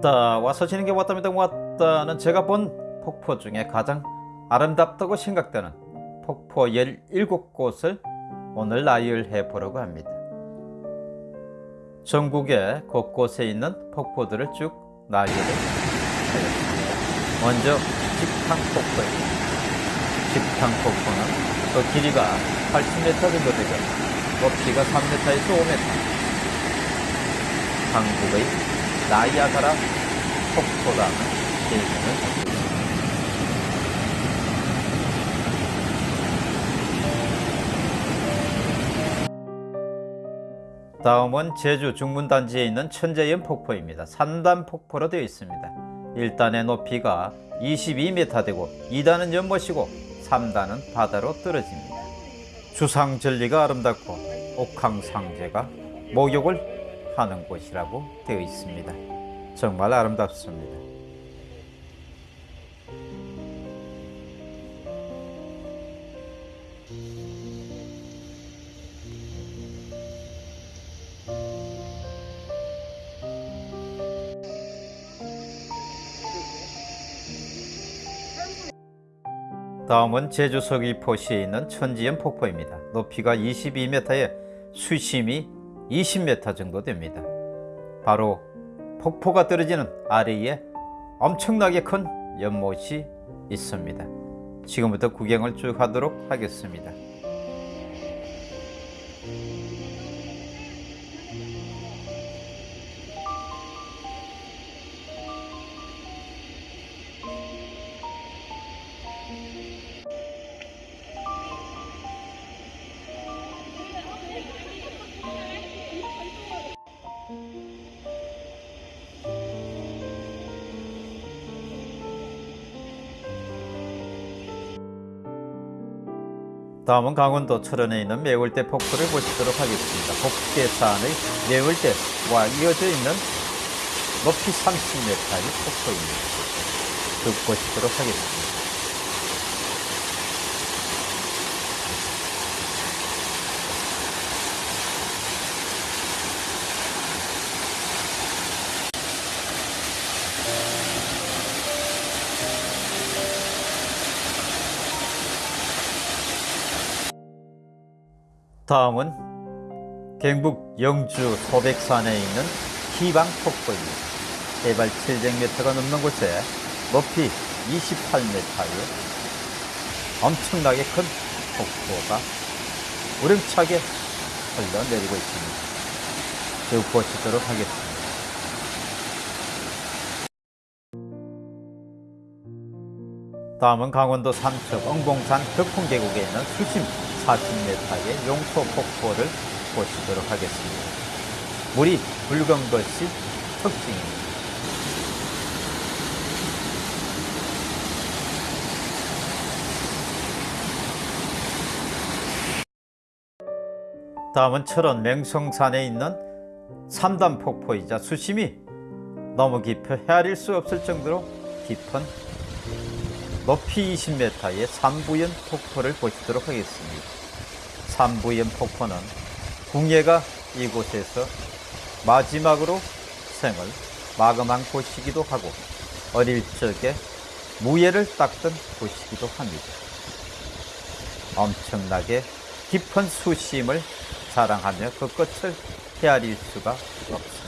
왔다. 와서 지는 게 왔답니다. 왔다는 제가 본 폭포 중에 가장 아름답다고 생각되는 폭포 17곳을 오늘 나열해 보려고 합니다. 전국의 곳곳에 있는 폭포들을 쭉 나열을 하겠습니다. 먼저 직탕폭포입니다 직탕폭포는 그 길이가 80m 정도 되고 높이가 3m에서 5m 한국의 나이아가라 있습니다. 다음은 제주 중문단지에 있는 천재연 폭포입니다. 3단 폭포로 되어 있습니다. 1단의 높이가 22m 되고 2단은 연못이고 3단은 바다로 떨어집니다. 주상절리가 아름답고 옥황상제가 목욕을 하는 곳이라고 되어 있습니다. 정말 아름답습니다. 다음은 제주 서귀포시에 있는 천지연 폭포입니다. 높이가 22m에 수심이 20m 정도 됩니다. 바로 폭포가 떨어지는 아래에 엄청나게 큰 연못이 있습니다. 지금부터 구경을 쭉 하도록 하겠습니다. 다음은 강원도 철원에 있는 매월대 폭포를 보시도록 하겠습니다. 복계산의 매월대와 이어져 있는 높이 30m의 폭포입니다. 쭉 보시도록 하겠습니다. 다음은 경북 영주 소백산에 있는 희방폭포입니다. 해발 700m가 넘는 곳에 높이 28m의 엄청나게 큰 폭포가 우렁차게 흘러내리고 있습니다. 쭉 보시도록 하겠습니다. 다음은 강원도 삼척 엉봉산 덕풍계곡에 있는 수심 40m의 용소 폭포를 보시도록 하겠습니다. 물이 붉은 것이 특징입니다. 다음은 철원 맹성산에 있는 3단 폭포이자 수심이 너무 깊어 헤아릴 수 없을 정도로 깊은 높이 20m의 삼부연 폭포를 보시도록 하겠습니다. 삼부연 폭포는 궁예가 이곳에서 마지막으로 생을 마감한 곳이기도 하고 어릴 적에 무예를 닦던 곳이기도 합니다. 엄청나게 깊은 수심을 자랑하며 그 끝을 헤아릴 수가 없습니다.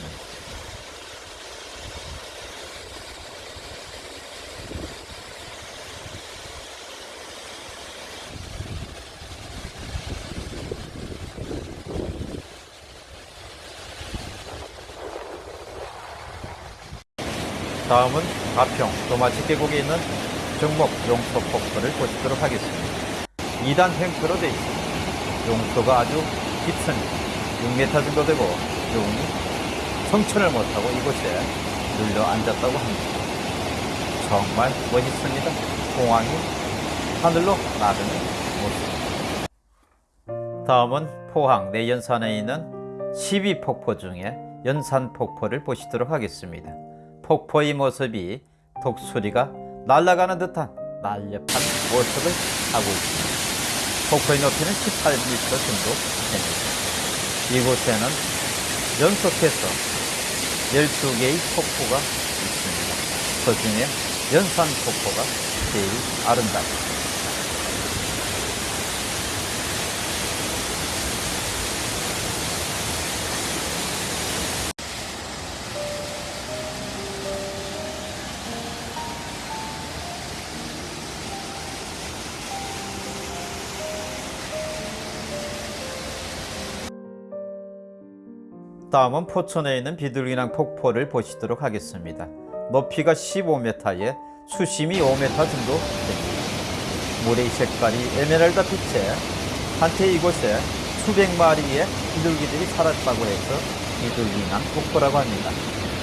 다음은 가평 도마치 계곡에 있는 정목 용소 폭포를 보시도록 하겠습니다. 2단 횡포로 되어 있습니다. 용소가 아주 깊습니다. 6m 정도 되고 용이 성천을 못하고 이곳에 눌러 앉았다고 합니다. 정말 멋있습니다. 공항이 하늘로 나르는 모습. 다음은 포항 내연산에 있는 12폭포 중에 연산폭포를 보시도록 하겠습니다. 폭포의 모습이 독수리가 날아가는 듯한 날렵한 모습을 하고 있습니다. 폭포의 높이는 18m 정도 됩니다. 이곳에는 연속해서 12개의 폭포가 폭포 중에 연산 폭포가 제일 아름답습니다. 다음은 포천에 있는 비둘기낭 폭포를 보시도록 하겠습니다. 높이가 15m에 수심이 5m 정도 됩니다. 물의 색깔이 에메랄드 빛에 한때 이곳에 수백 마리의 비둘기들이 살았다고 해서 비둘기낭 폭포라고 합니다.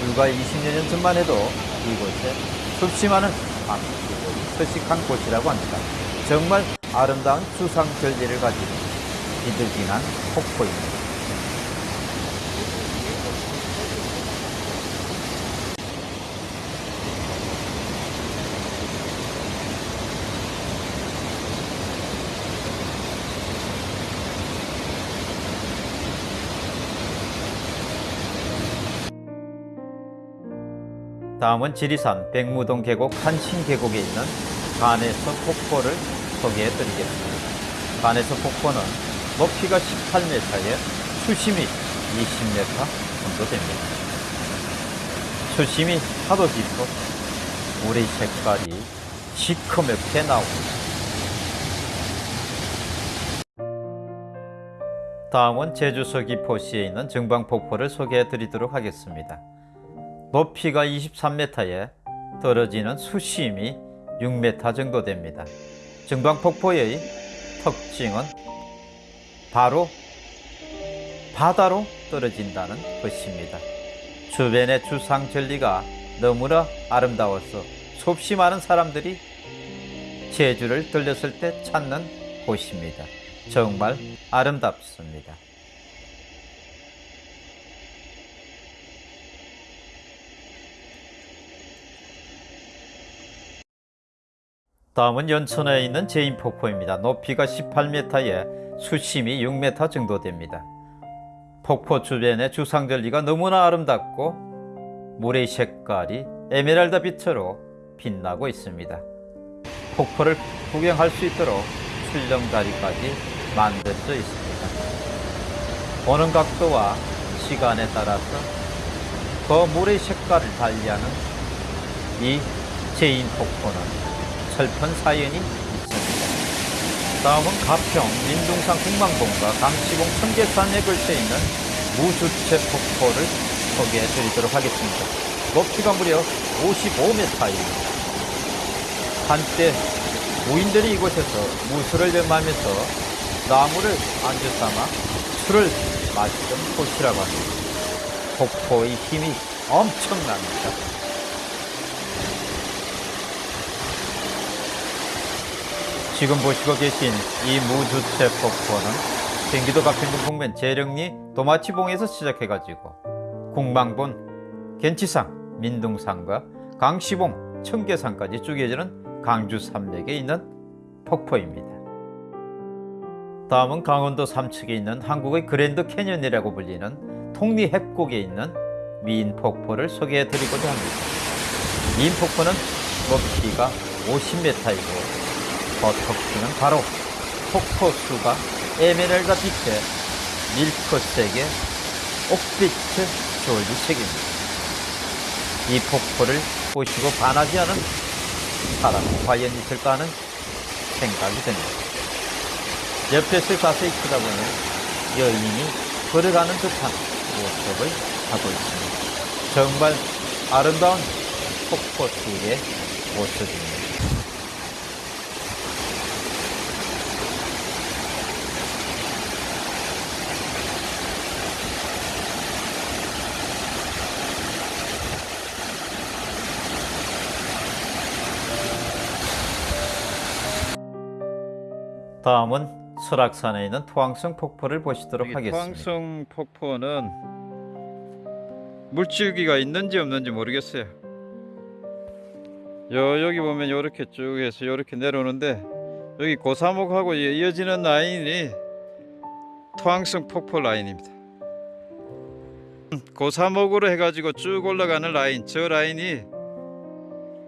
불과 20여 년 전만 해도 이곳에 수없이 많은 방비들이 서식한 곳이라고 합니다. 정말 아름다운 주상 절리를 가진 비둘기낭 폭포입니다. 다음은 지리산 백무동 계곡 한신 계곡에 있는 간에서 폭포를 소개해 드리겠습니다. 간에서 폭포는 높이가 18m에 수심이 20m 정도 됩니다. 수심이 하도 깊어 물의 색깔이 시커멓게 나옵니다. 다음은 제주 서귀포시에 있는 정방폭포를 소개해 드리도록 하겠습니다. 높이가 23m에 떨어지는 수심이 6m 정도 됩니다. 정방폭포의 특징은 바로 바다로 떨어진다는 것입니다. 주변의 주상절리가 너무나 아름다워서 수없이 많은 사람들이 제주를 들렸을 때 찾는 곳입니다. 정말 아름답습니다. 다음은 연천에 있는 제인폭포입니다. 높이가 18m에 수심이 6m 정도 됩니다. 폭포 주변의 주상절리가 너무나 아름답고 물의 색깔이 에메랄드 빛으로 빛나고 있습니다. 폭포를 구경할 수 있도록 출렁다리까지 만들어져 있습니다. 보는 각도와 시간에 따라서 그 물의 색깔을 달리하는 이 재인 폭포는 슬픈 사연이 있습니다. 다음은 가평, 민둥산 국망봉과 강씨봉 청계산에 걸쳐 있는 무주채 폭포를 소개해 드리도록 하겠습니다. 높이가 무려 55m입니다. 한때 무인들이 이곳에서 무술을 겸하면서 나무를 안주 삼아 술을 마시던 곳이라고 합니다. 폭포의 힘이 엄청납니다. 지금 보시고 계신 이 무주체 폭포는 경기도 가평군 북면 재령리 도마치봉에서 시작해가지고 궁망본, gen치산, 민둥산과 강시봉, 청계산까지 쭉 이어지는 강주 산맥에 있는 폭포입니다. 다음은 강원도 삼척에 있는 한국의 그랜드 캐년이라고 불리는 통리 협곡에 있는 미인 폭포를 소개해 드리고자 합니다. 미인 폭포는 높이가 50m이고 더 특징은 바로 폭포수가 에메랄드 빛에 밀크색의 옥빛을 조리색입니다. 이 폭포를 보시고 반하지 않은 사람이 과연 있을까 하는 생각이 듭니다. 옆에서 자세히 쳐다보면 여인이 걸어가는 듯한 모습을 하고 있습니다. 정말 아름다운 폭포수의 모습입니다. 다음은 설악산에 있는 토항성 폭포를 보시도록 하겠습니다. 토항성 폭포는 물줄기가 있는지 없는지 모르겠어요. 요 여기 보면 이렇게 쭉 해서 이렇게 내려오는데 여기 고사목하고 이어지는 라인이 토항성 폭포 라인입니다. 고사목으로 해가지고 쭉 올라가는 라인 저 라인이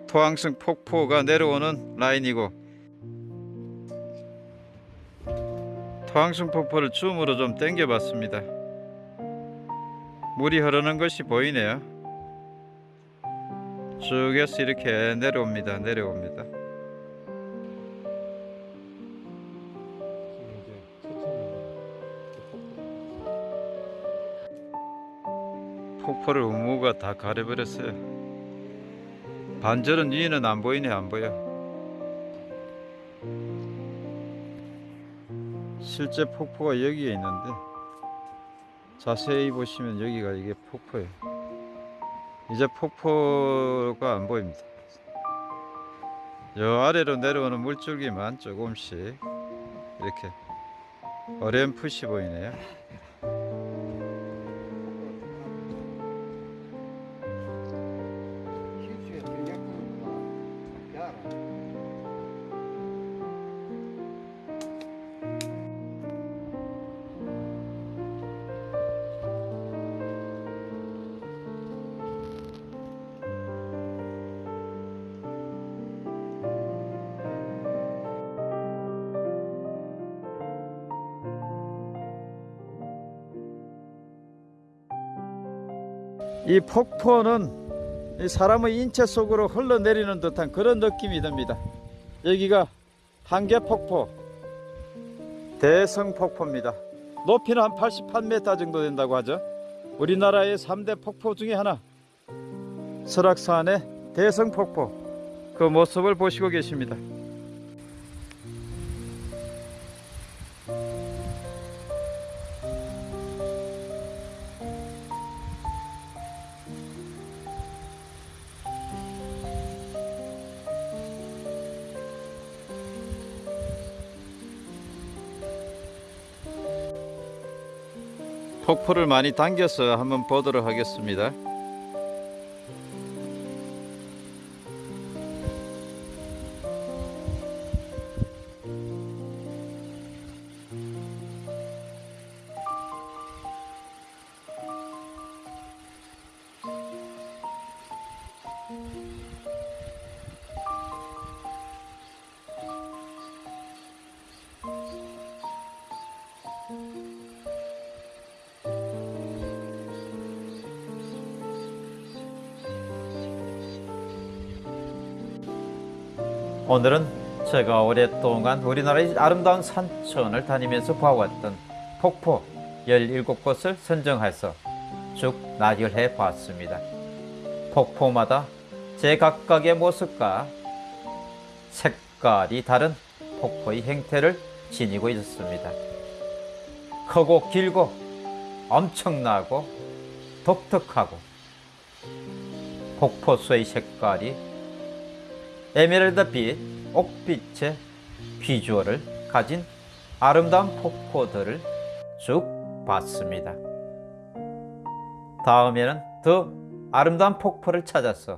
토항성 폭포가 내려오는 라인이고 토항성 폭포를 줌으로 좀 당겨 봤습니다. 물이 흐르는 것이 보이네요. 쭉에서 이렇게 내려옵니다. 내려옵니다. 폭포를 우무가 다 가려버렸어요. 반절은 위에는 안 보이네 안 보여. 실제 폭포가 여기에 있는데 자세히 보시면 여기가 이게 폭포예요. 이제 폭포가 안 보입니다. 저 아래로 내려오는 물줄기만 조금씩 이렇게 어렴풋이 보이네요. 이 폭포는 이 사람의 인체 속으로 흘러내리는 듯한 그런 느낌이 듭니다. 여기가 한계폭포, 대성폭포입니다. 높이는 한 88m 정도 된다고 하죠. 우리나라의 3대 폭포 중에 하나, 설악산의 대성폭포. 그 모습을 보시고 계십니다. 폭포를 많이 당겨서 한번 보도록 하겠습니다. 오늘은 제가 오랫동안 우리나라의 아름다운 산천을 다니면서 봐왔던 폭포 17곳을 선정해서 쭉 나열해 봤습니다. 폭포마다 제 각각의 모습과 색깔이 다른 폭포의 형태를 지니고 있었습니다. 크고 길고 엄청나고 독특하고 폭포수의 색깔이 에메랄드빛, 옥빛의 비주얼을 가진 아름다운 폭포들을 쭉 봤습니다. 다음에는 더 아름다운 폭포를 찾아서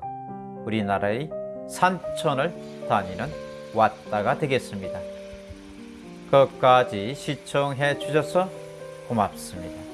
우리나라의 산천을 다니는 왔다가 되겠습니다. 끝까지 시청해 주셔서 고맙습니다.